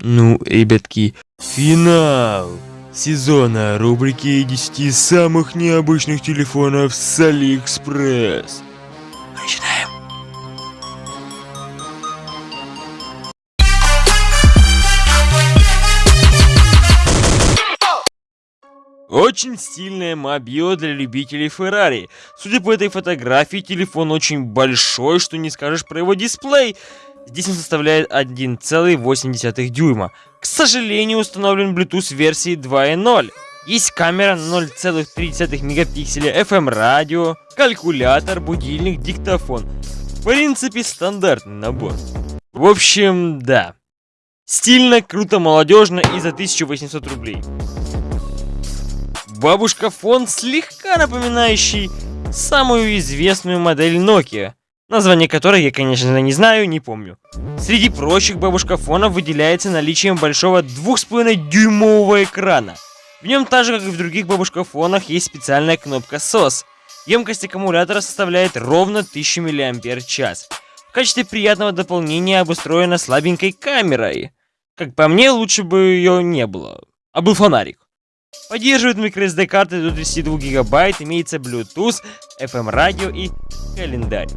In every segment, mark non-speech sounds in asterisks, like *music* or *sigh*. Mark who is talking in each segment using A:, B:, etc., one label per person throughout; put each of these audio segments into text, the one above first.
A: Ну, ребятки, финал сезона рубрики 10 самых необычных телефонов с Алиэкспресс. Начинаем. Очень стильная мобила для любителей Феррари. Судя по этой фотографии, телефон очень большой, что не скажешь про его дисплей. Здесь он составляет 1,8 дюйма. К сожалению, установлен Bluetooth версии 2.0. Есть камера 0,3 мегапикселя, FM-радио, калькулятор, будильник, диктофон. В принципе, стандартный набор. В общем, да. Стильно, круто, молодежно и за 1800 рублей. Бабушка фон слегка напоминающий самую известную модель Nokia название которой я, конечно, не знаю, не помню. Среди прочих бабушка фонов выделяется наличием большого 2,5-дюймового экрана. В нем, так же как и в других бабушкафонах, есть специальная кнопка SOS. Емкость аккумулятора составляет ровно 1000 мАч. В качестве приятного дополнения обустроена слабенькой камерой. Как по мне, лучше бы ее не было. А был фонарик. Поддерживает microSD карты до 32 гигабайт, имеется Bluetooth, FM радио и календарь.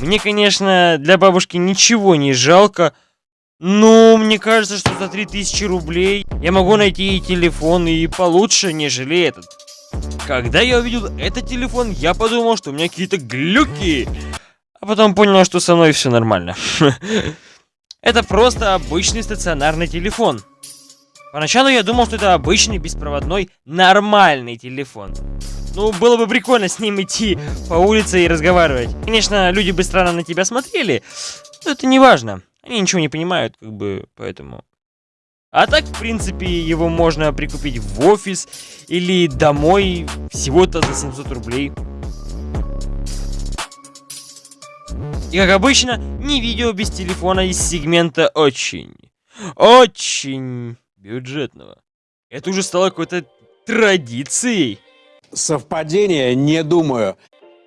A: Мне, конечно, для бабушки ничего не жалко, но мне кажется, что за 3000 рублей я могу найти и телефон и получше, нежели этот. Когда я увидел этот телефон, я подумал, что у меня какие-то глюки. А потом понял, что со мной все нормально. *laughs* Это просто обычный стационарный телефон. Поначалу я думал, что это обычный беспроводной нормальный телефон. Ну, было бы прикольно с ним идти по улице и разговаривать. Конечно, люди бы странно на тебя смотрели, но это не важно. Они ничего не понимают, как бы, поэтому... А так, в принципе, его можно прикупить в офис или домой всего-то за 700 рублей. И как обычно, не видео без телефона из сегмента очень, очень бюджетного. Это уже стало какой-то традицией.
B: Совпадение? Не думаю.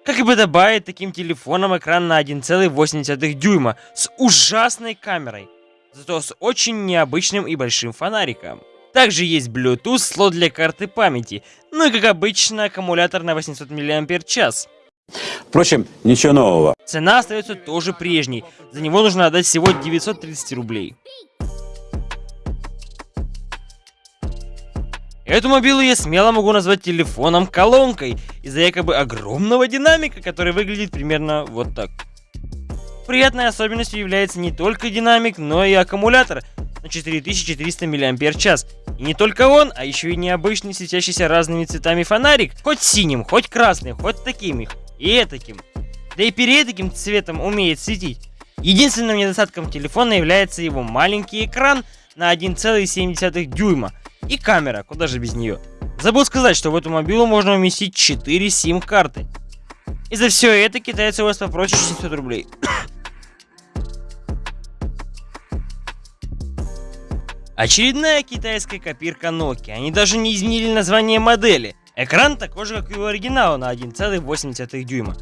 A: Как и подобает таким телефоном экран на 1,8 дюйма с ужасной камерой, зато с очень необычным и большим фонариком. Также есть Bluetooth, слот для карты памяти, ну и как обычно аккумулятор на 800 мАч.
B: Впрочем, ничего нового.
A: Цена остается тоже прежней, за него нужно отдать всего 930 рублей. Эту мобилу я смело могу назвать телефоном-колонкой из-за якобы огромного динамика, который выглядит примерно вот так. Приятной особенностью является не только динамик, но и аккумулятор на 4400 мАч. И не только он, а еще и необычный светящийся разными цветами фонарик, хоть синим, хоть красным, хоть таким и таким. Да и перед таким цветом умеет светить. Единственным недостатком телефона является его маленький экран на 1,7 дюйма – и камера, куда же без нее. Забыл сказать, что в эту мобилу можно уместить 4 сим-карты. И за все это китайцы у вас попросят 700 рублей. *coughs* Очередная китайская копирка Nokia. Они даже не изменили название модели. Экран такой же, как и у оригинала на 1,8 дюйма.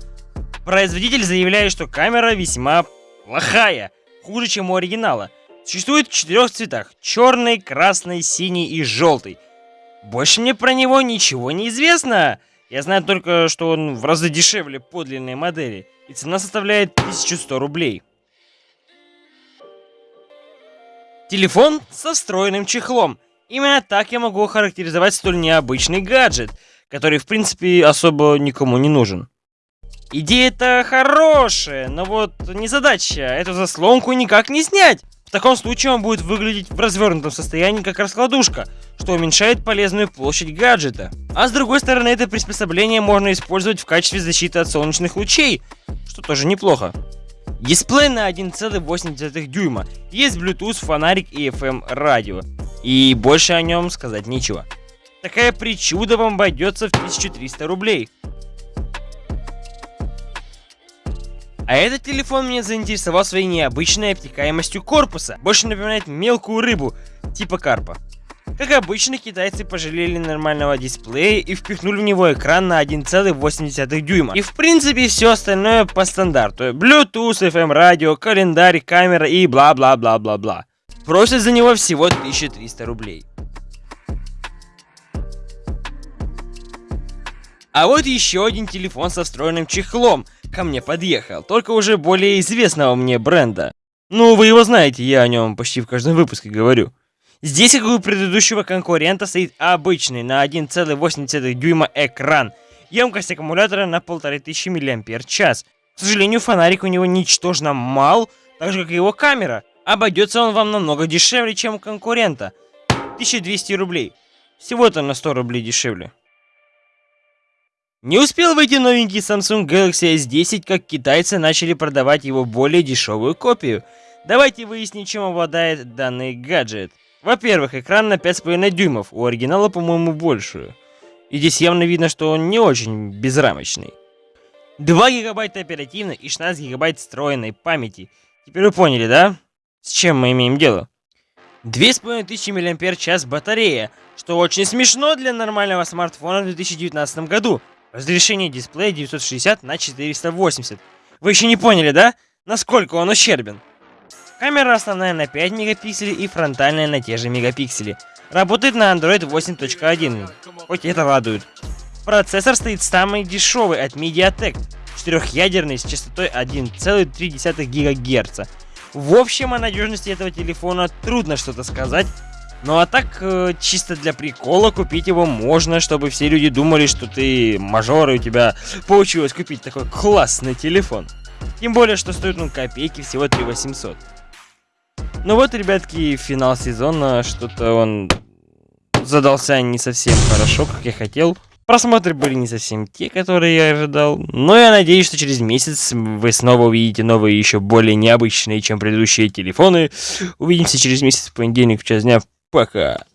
A: Производитель заявляет, что камера весьма плохая, хуже, чем у оригинала. Существует в четырех цветах. Черный, красный, синий и желтый. Больше мне про него ничего не известно. Я знаю только, что он в разы дешевле подлинной модели. И цена составляет 1100 рублей. Телефон со встроенным чехлом. Именно так я могу охарактеризовать столь необычный гаджет, который в принципе особо никому не нужен. Идея-то хорошая, но вот не задача, эту заслонку никак не снять. В таком случае он будет выглядеть в развернутом состоянии как раскладушка, что уменьшает полезную площадь гаджета. А с другой стороны, это приспособление можно использовать в качестве защиты от солнечных лучей, что тоже неплохо. Дисплей на 1,8 дюйма, есть Bluetooth, фонарик и FM радио. И больше о нем сказать нечего. Такая причуда вам обойдется в 1300 рублей. А этот телефон меня заинтересовал своей необычной обтекаемостью корпуса. Больше напоминает мелкую рыбу, типа карпа. Как обычно, китайцы пожалели нормального дисплея и впихнули в него экран на 1,8 дюйма. И в принципе все остальное по стандарту. Bluetooth, FM радио, календарь, камера и бла-бла-бла-бла-бла. Просят за него всего 1300 рублей. А вот еще один телефон со встроенным чехлом ко мне подъехал, только уже более известного мне бренда. Ну, вы его знаете, я о нем почти в каждом выпуске говорю. Здесь, как и у предыдущего конкурента, стоит обычный на 1,8 дюйма экран. Емкость аккумулятора на 1500 мАч. К сожалению, фонарик у него ничтожно мал, так же, как и его камера. Обойдется он вам намного дешевле, чем у конкурента. 1200 рублей. Всего-то на 100 рублей дешевле. Не успел выйти новенький Samsung Galaxy S10, как китайцы начали продавать его более дешевую копию. Давайте выясним, чем обладает данный гаджет. Во-первых, экран на 5,5 дюймов, у оригинала, по-моему, больше. И здесь явно видно, что он не очень безрамочный. 2 гигабайта оперативной и 16 гигабайт встроенной памяти. Теперь вы поняли, да? С чем мы имеем дело? 2500 мАч батарея, что очень смешно для нормального смартфона в 2019 году. Разрешение дисплея 960 на 480. Вы еще не поняли, да? Насколько он ущербен? Камера основная на 5 мегапикселей и фронтальная на те же мегапиксели. Работает на Android 8.1, хоть это радует. Процессор стоит самый дешевый от MediaTek, четырехъядерный с частотой 1,3 ГГц. В общем, о надежности этого телефона трудно что-то сказать, ну а так, э, чисто для прикола купить его можно, чтобы все люди думали, что ты мажор, и у тебя получилось купить такой классный телефон. Тем более, что стоит он копейки, всего 3 800. Ну вот, ребятки, финал сезона, что-то он задался не совсем хорошо, как я хотел. Просмотры были не совсем те, которые я ожидал. Но я надеюсь, что через месяц вы снова увидите новые, еще более необычные, чем предыдущие телефоны. Увидимся через месяц в понедельник в час дня. Пока.